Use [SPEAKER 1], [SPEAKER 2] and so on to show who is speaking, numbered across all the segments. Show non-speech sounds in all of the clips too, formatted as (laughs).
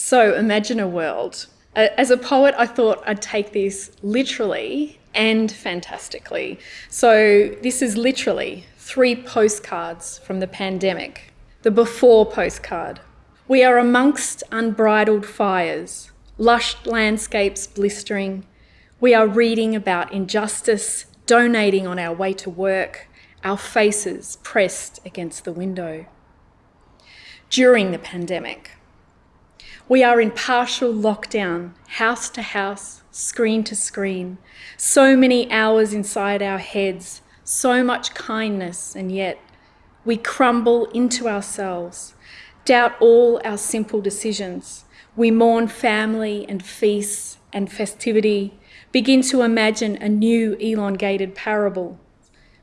[SPEAKER 1] So imagine a world. As a poet, I thought I'd take this literally and fantastically. So this is literally three postcards from the pandemic. The before postcard. We are amongst unbridled fires, lush landscapes blistering. We are reading about injustice, donating on our way to work, our faces pressed against the window. During the pandemic, we are in partial lockdown, house to house, screen to screen. So many hours inside our heads, so much kindness, and yet we crumble into ourselves, doubt all our simple decisions. We mourn family and feasts and festivity, begin to imagine a new elongated parable.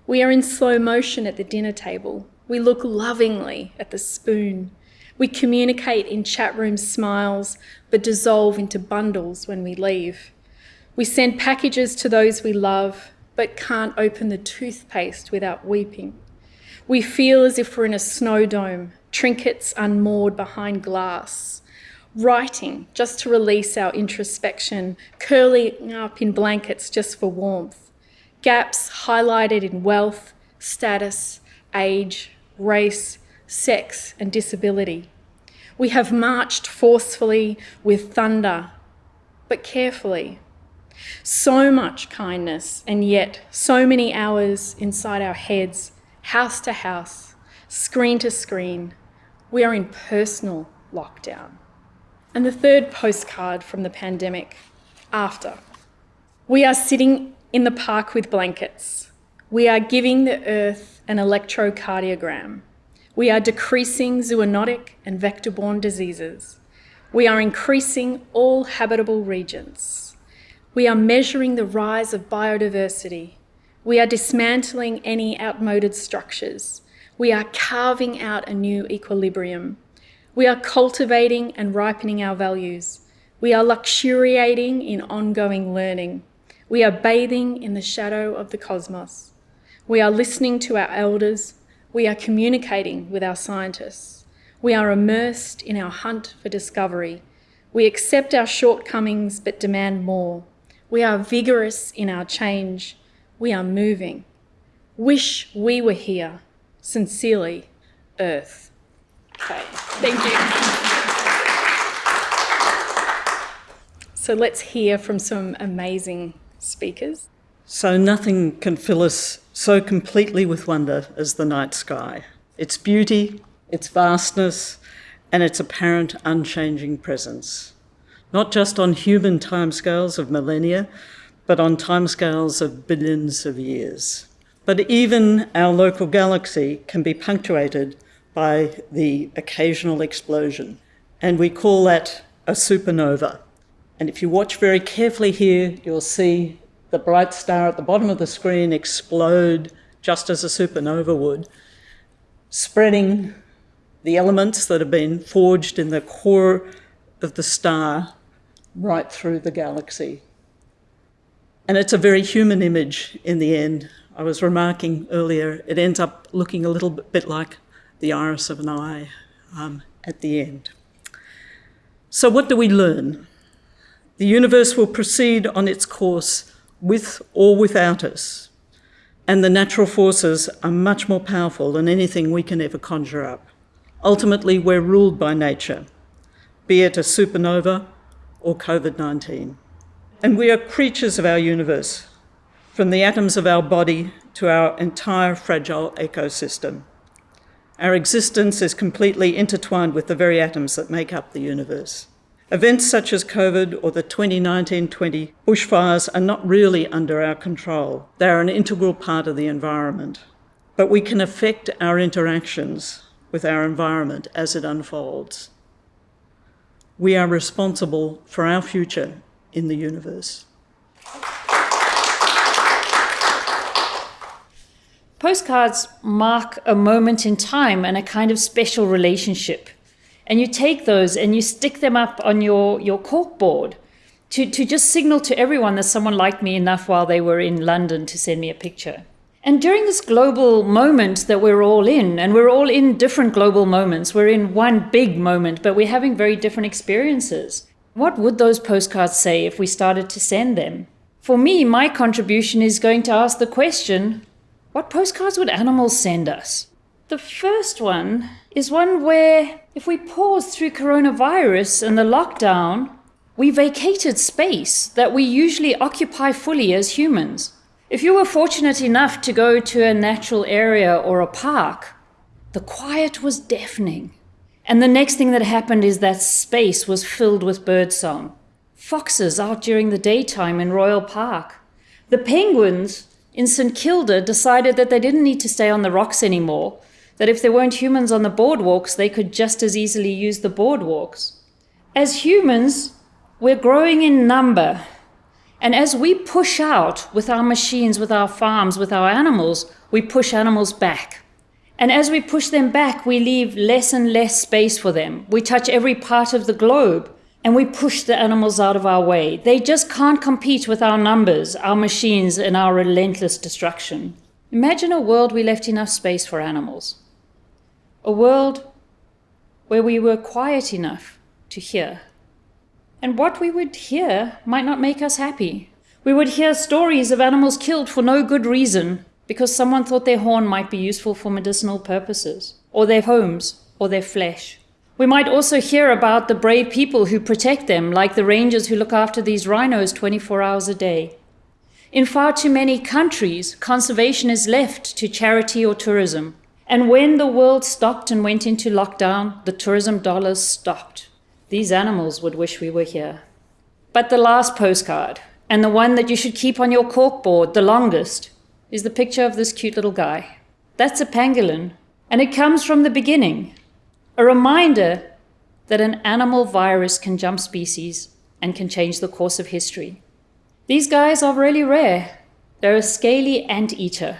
[SPEAKER 1] We are in slow motion at the dinner table. We look lovingly at the spoon. We communicate in chat room smiles, but dissolve into bundles when we leave. We send packages to those we love, but can't open the toothpaste without weeping. We feel as if we're in a snow dome, trinkets unmoored behind glass, writing just to release our introspection, curling up in blankets just for warmth, gaps highlighted in wealth, status, age, race, sex, and disability. We have marched forcefully with thunder, but carefully. So much kindness, and yet so many hours inside our heads, house to house, screen to screen. We are in personal lockdown. And the third postcard from the pandemic, after. We are sitting in the park with blankets. We are giving the earth an electrocardiogram. We are decreasing zoonotic and vector-borne diseases. We are increasing all habitable regions. We are measuring the rise of biodiversity. We are dismantling any outmoded structures. We are carving out a new equilibrium. We are cultivating and ripening our values. We are luxuriating in ongoing learning. We are bathing in the shadow of the cosmos. We are listening to our elders we are communicating with our scientists. We are immersed in our hunt for discovery. We accept our shortcomings but demand more. We are vigorous in our change. We are moving. Wish we were here. Sincerely, Earth. Okay, thank you. So let's hear from some amazing speakers.
[SPEAKER 2] So nothing can fill us so completely with wonder as the night sky. Its beauty, its vastness, and its apparent unchanging presence. Not just on human timescales of millennia, but on timescales of billions of years. But even our local galaxy can be punctuated by the occasional explosion, and we call that a supernova. And if you watch very carefully here, you'll see the bright star at the bottom of the screen explode just as a supernova would, spreading the elements that have been forged in the core of the star right through the galaxy. And it's a very human image in the end. I was remarking earlier, it ends up looking a little bit like the iris of an eye um, at the end. So what do we learn? The universe will proceed on its course with or without us. And the natural forces are much more powerful than anything we can ever conjure up. Ultimately, we're ruled by nature, be it a supernova or COVID-19. And we are creatures of our universe, from the atoms of our body to our entire fragile ecosystem. Our existence is completely intertwined with the very atoms that make up the universe. Events such as COVID or the 2019-20 bushfires are not really under our control. They are an integral part of the environment. But we can affect our interactions with our environment as it unfolds. We are responsible for our future in the universe.
[SPEAKER 3] Postcards mark a moment in time and a kind of special relationship and you take those and you stick them up on your, your cork board to, to just signal to everyone that someone liked me enough while they were in London to send me a picture. And during this global moment that we're all in, and we're all in different global moments, we're in one big moment, but we're having very different experiences. What would those postcards say if we started to send them? For me, my contribution is going to ask the question what postcards would animals send us? The first one is one where, if we pause through coronavirus and the lockdown, we vacated space that we usually occupy fully as humans. If you were fortunate enough to go to a natural area or a park, the quiet was deafening. And the next thing that happened is that space was filled with birdsong. Foxes out during the daytime in Royal Park. The penguins in St Kilda decided that they didn't need to stay on the rocks anymore, that if there weren't humans on the boardwalks, they could just as easily use the boardwalks. As humans, we're growing in number and as we push out with our machines, with our farms, with our animals, we push animals back. And as we push them back, we leave less and less space for them. We touch every part of the globe and we push the animals out of our way. They just can't compete with our numbers, our machines, and our relentless destruction. Imagine a world we left enough space for animals. A world where we were quiet enough to hear and what we would hear might not make us happy. We would hear stories of animals killed for no good reason because someone thought their horn might be useful for medicinal purposes, or their homes, or their flesh. We might also hear about the brave people who protect them, like the rangers who look after these rhinos 24 hours a day. In far too many countries, conservation is left to charity or tourism. And when the world stopped and went into lockdown, the tourism dollars stopped. These animals would wish we were here. But the last postcard, and the one that you should keep on your corkboard the longest, is the picture of this cute little guy. That's a pangolin, and it comes from the beginning. A reminder that an animal virus can jump species and can change the course of history. These guys are really rare. They're a scaly anteater.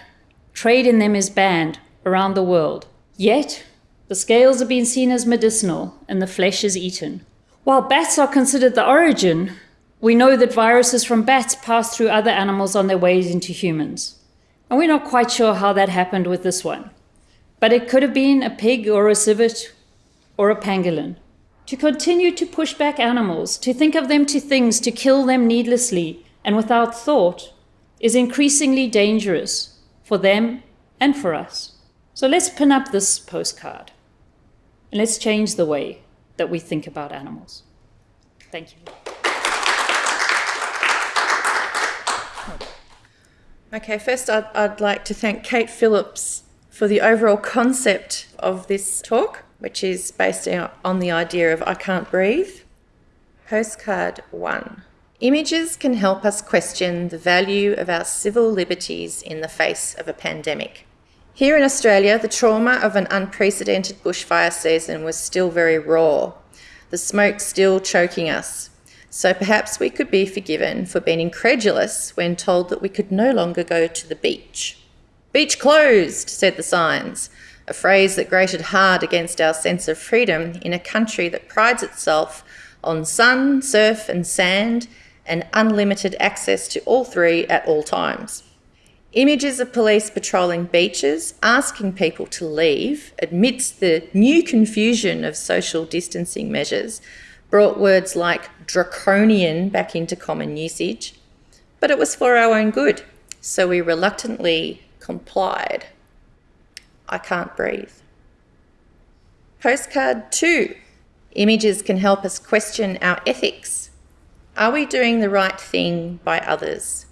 [SPEAKER 3] Trade in them is banned around the world. Yet, the scales have been seen as medicinal and the flesh is eaten. While bats are considered the origin, we know that viruses from bats pass through other animals on their ways into humans. And we're not quite sure how that happened with this one. But it could have been a pig or a civet or a pangolin. To continue to push back animals, to think of them to things, to kill them needlessly and without thought, is increasingly dangerous for them and for us. So let's pin up this postcard. And let's change the way that we think about animals. Thank you.
[SPEAKER 4] Okay, first I'd, I'd like to thank Kate Phillips for the overall concept of this talk, which is based on the idea of I can't breathe. Postcard one. Images can help us question the value of our civil liberties in the face of a pandemic. Here in Australia, the trauma of an unprecedented bushfire season was still very raw, the smoke still choking us. So perhaps we could be forgiven for being incredulous when told that we could no longer go to the beach. Beach closed, said the signs, a phrase that grated hard against our sense of freedom in a country that prides itself on sun, surf, and sand, and unlimited access to all three at all times. Images of police patrolling beaches, asking people to leave amidst the new confusion of social distancing measures, brought words like draconian back into common usage. But it was for our own good, so we reluctantly complied. I can't breathe. Postcard two. Images can help us question our ethics. Are we doing the right thing by others?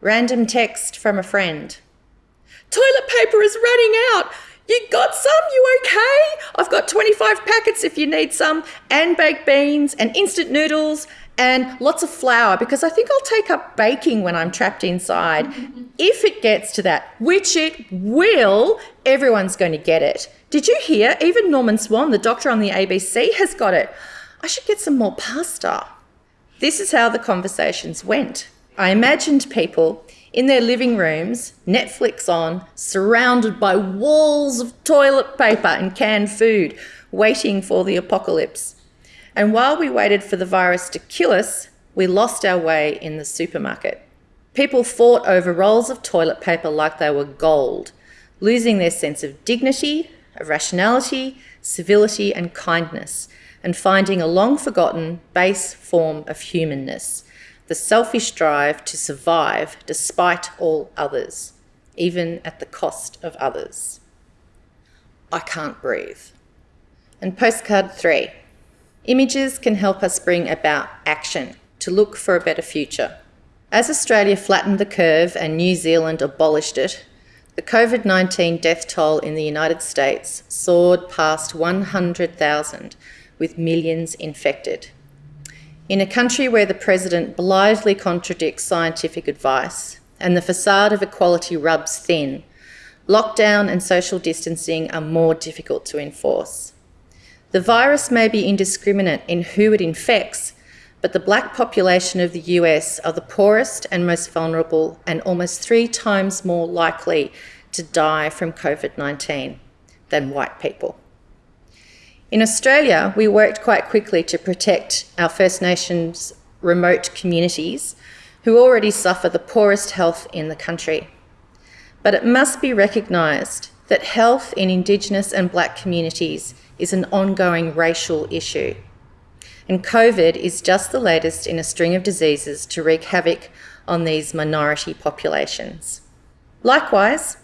[SPEAKER 4] Random text from a friend. Toilet paper is running out. You got some? You okay? I've got 25 packets if you need some, and baked beans, and instant noodles, and lots of flour because I think I'll take up baking when I'm trapped inside. (laughs) if it gets to that, which it will, everyone's going to get it. Did you hear? Even Norman Swan, the doctor on the ABC, has got it. I should get some more pasta. This is how the conversations went. I imagined people in their living rooms, Netflix on, surrounded by walls of toilet paper and canned food, waiting for the apocalypse. And while we waited for the virus to kill us, we lost our way in the supermarket. People fought over rolls of toilet paper like they were gold, losing their sense of dignity, of rationality, civility, and kindness, and finding a long forgotten base form of humanness the selfish drive to survive despite all others, even at the cost of others. I can't breathe. And postcard three images can help us bring about action to look for a better future. As Australia flattened the curve and New Zealand abolished it, the COVID 19 death toll in the United States soared past 100,000, with millions infected. In a country where the President blithely contradicts scientific advice and the facade of equality rubs thin, lockdown and social distancing are more difficult to enforce. The virus may be indiscriminate in who it infects, but the black population of the US are the poorest and most vulnerable and almost three times more likely to die from COVID 19 than white people. In Australia, we worked quite quickly to protect our First Nations remote communities who already suffer the poorest health in the country. But it must be recognised that health in Indigenous and black communities is an ongoing racial issue. And COVID is just the latest in a string of diseases to wreak havoc on these minority populations. Likewise,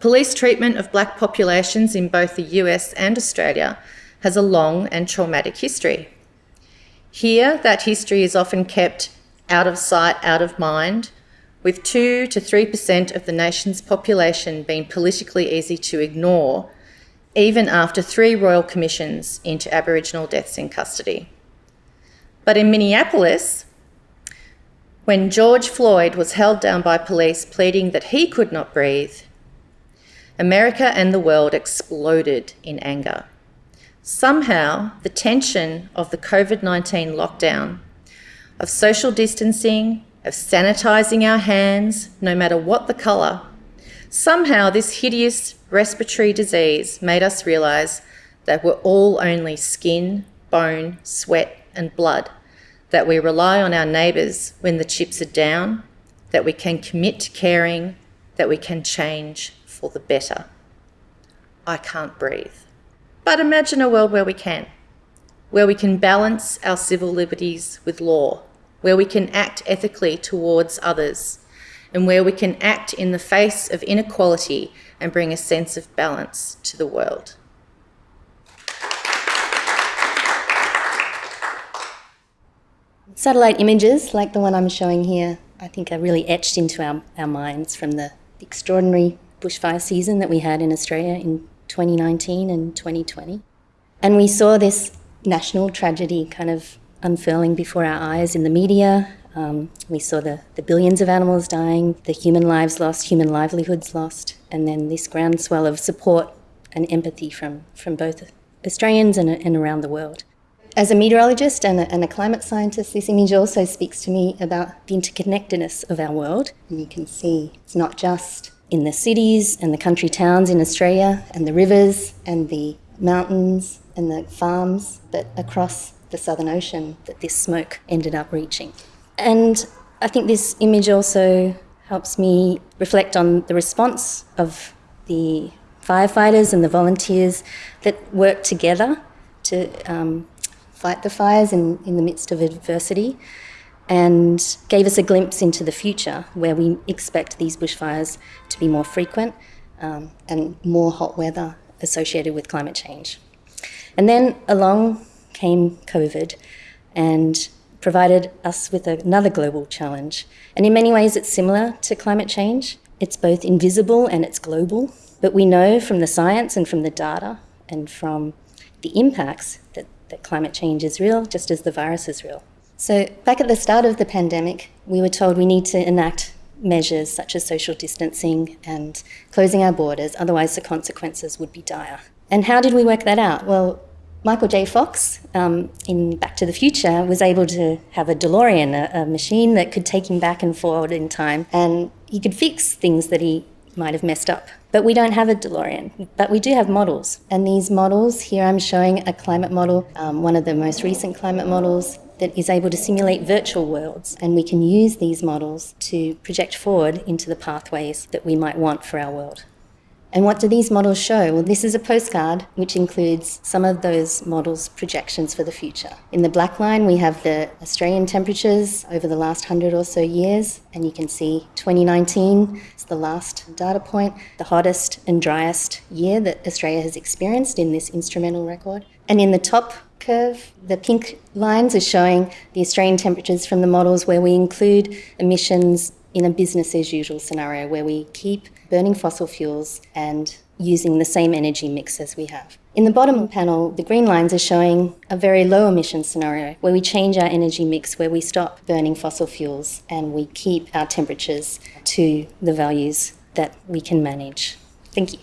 [SPEAKER 4] police treatment of black populations in both the US and Australia has a long and traumatic history. Here, that history is often kept out of sight, out of mind, with 2 to 3% of the nation's population being politically easy to ignore, even after three royal commissions into Aboriginal deaths in custody. But in Minneapolis, when George Floyd was held down by police pleading that he could not breathe, America and the world exploded in anger. Somehow, the tension of the COVID 19 lockdown, of social distancing, of sanitising our hands, no matter what the colour, somehow this hideous respiratory disease made us realise that we're all only skin, bone, sweat, and blood that we rely on our neighbours when the chips are down, that we can commit to caring, that we can change for the better. I can't breathe. But imagine a world where we can, where we can balance our civil liberties with law, where we can act ethically towards others, and where we can act in the face of inequality and bring a sense of balance to the world.
[SPEAKER 5] Satellite images, like the one I'm showing here, I think are really etched into our, our minds from the extraordinary bushfire season that we had in Australia in 2019 and 2020. And we saw this national tragedy kind of unfurling before our eyes in the media. Um, we saw the, the billions of animals dying, the human lives lost, human livelihoods lost, and then this groundswell of support and empathy from, from both Australians and, and around the world. As a meteorologist and a, and a, climate scientist, this image also speaks to me about the interconnectedness of our world. And you can see it's not just in the cities and the country towns in Australia, and the rivers and the mountains and the farms, but across the Southern Ocean that this smoke ended up reaching. And I think this image also helps me reflect on the response of the firefighters and the volunteers that work together to um, fight the fires in, in the midst of adversity and gave us a glimpse into the future where we expect these bushfires to be more frequent um, and more hot weather associated with climate change. And then along came COVID and provided us with another global challenge. And in many ways, it's similar to climate change. It's both invisible and it's global. But we know from the science and from the data and from the impacts that that climate change is real, just as the virus is real. So, back at the start of the pandemic, we were told we need to enact measures such as social distancing and closing our borders, otherwise, the consequences would be dire. And how did we work that out? Well, Michael J. Fox um, in Back to the Future was able to have a DeLorean, a, a machine that could take him back and forward in time, and he could fix things that he might have messed up. But we don't have a DeLorean, but we do have models. And these models, here I'm showing a climate model, um, one of the most recent climate models that is able to simulate virtual worlds, and we can use these models to project forward into the pathways that we might want for our world. And what do these models show? Well, this is a postcard which includes some of those models' projections for the future. In the black line, we have the Australian temperatures over the last hundred or so years, and you can see 2019 is the last data point, the hottest and driest year that Australia has experienced in this instrumental record. And in the top curve, the pink lines are showing the Australian temperatures from the models where we include emissions in a business as usual scenario where we keep burning fossil fuels and using the same energy mix as we have. In the bottom panel, the green lines are showing a very low emission scenario where we change our energy mix, where we stop burning fossil fuels and we keep our temperatures to the values that we can manage. Thank you.